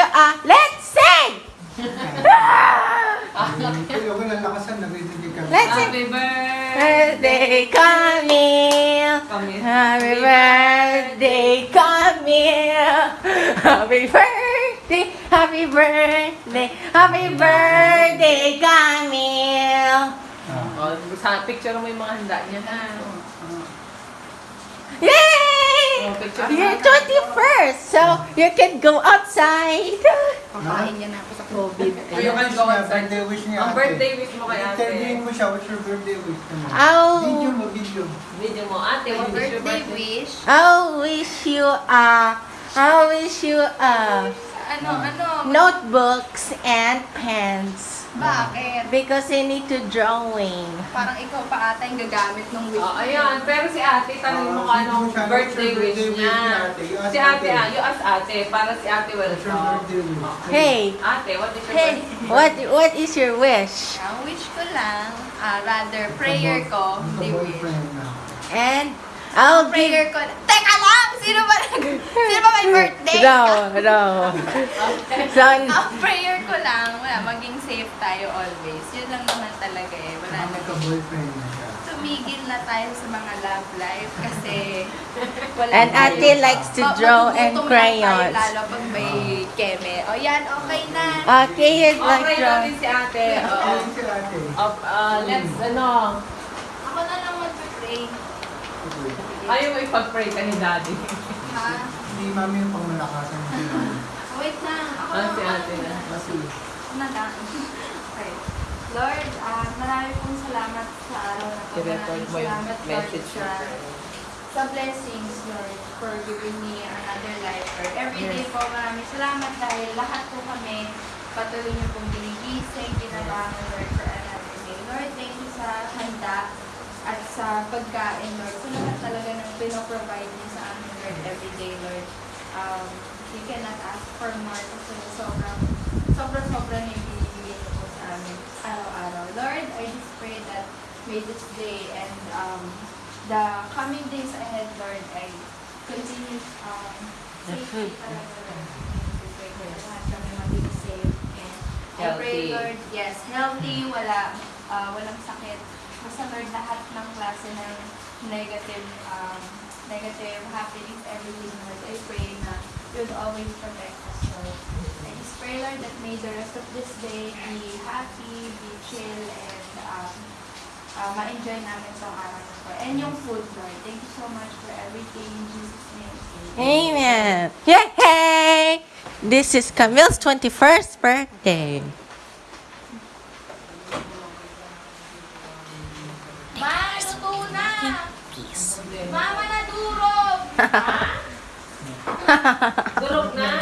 you a... Let's sing! Kaya ko lang lakasan, ka. Let's sing! Happy birthday! Camille! Happy birthday, Camille! Happy birthday, happy birthday, happy birthday, Camille! Oh, sa picture mo yung mga handa niya ha. Yay! Oh, picture You're mo. 21st, so you can go outside. Kakain niya na ako sa COVID. You can go outside. Birthday wish niya Ang birthday wish mo kay ate. Interviewin mo siya, what's your birthday wish? Ano? Oh. Video mo, video. Video mo, ate, what is your Birthday wish. I wish you a, I wish you a Ano, ano? notebooks and pens Bakit? because I need to drawing. Parang ikaw pa ata yung gagamit ng wish. Oh, ayan. Pero si ate, tanong mo Ah, anong birthday wish niya. Si ate, ah, you ask ate, para si ate will What's your talk. birthday wish? Hey, Ate, what is your hey, birthday? what what is your wish? Ang wish ko lang, ah, rather, prayer ko, hindi wish. And I'll give. Prayer ko, lang! Sino ba, sino ba may birthday? No, no. So, Ang prayer ko lang, wala, maging safe tayo always. Yun lang naman talaga eh. Wala na. magka-boyfriend na siya. Tumigil na tayo sa mga love life kasi wala And tayo. ate likes to draw magugutom and lang tayo crayons. Lalo pag may keme. O yan, okay na. Okay, you'd like Okay draw. natin si ate. Oo. Ayun si ate. Oh, uh, let's, ano, Ako na lang mag-pray. Ayaw mo ipag-pray ka ni daddy. Ha? Hindi mami yung pangmalakasan niya. Wait lang. Ako Ah, na si ate na. Kasi, Ako na lang. Okay. Lord, ah marami pong salamat sa araw na to. I-record Maraming salamat, Lord, sa, sa blessings, Lord, for giving me another life, Lord. Every day po, maraming salamat dahil lahat po kami patuloy niyo pong ginigising, ginabangon, Lord, for another day. Lord, thank you sa handa at sa pagkain, Lord. Sa lahat talaga ng pinoprovide niyo sa amin, Lord, every day, Lord. Um, we cannot ask for more kasi sobrang, sobrang, sobrang yung binibigay niyo po sa amin araw-araw. Lord, I just pray that may this day and um, the coming days ahead, Lord, I continue um, safety talaga, Lord. I pray for lahat kami maging safe and I pray, Healthy. Lord, yes, healthy, wala, uh, walang sakit. Lord, lahat ng klase ng negative, um, negative happenings, everything, Lord, I pray na you would always protect us, Lord. I just pray, Lord, that may the rest of this day be happy, be chill, and um, uh, ma-enjoy namin itong araw na. And yung food, Lord. Thank you so much for everything. In Jesus' name. Amen. Yay! This is Camille's 21st birthday. Mama na durog! Durog na.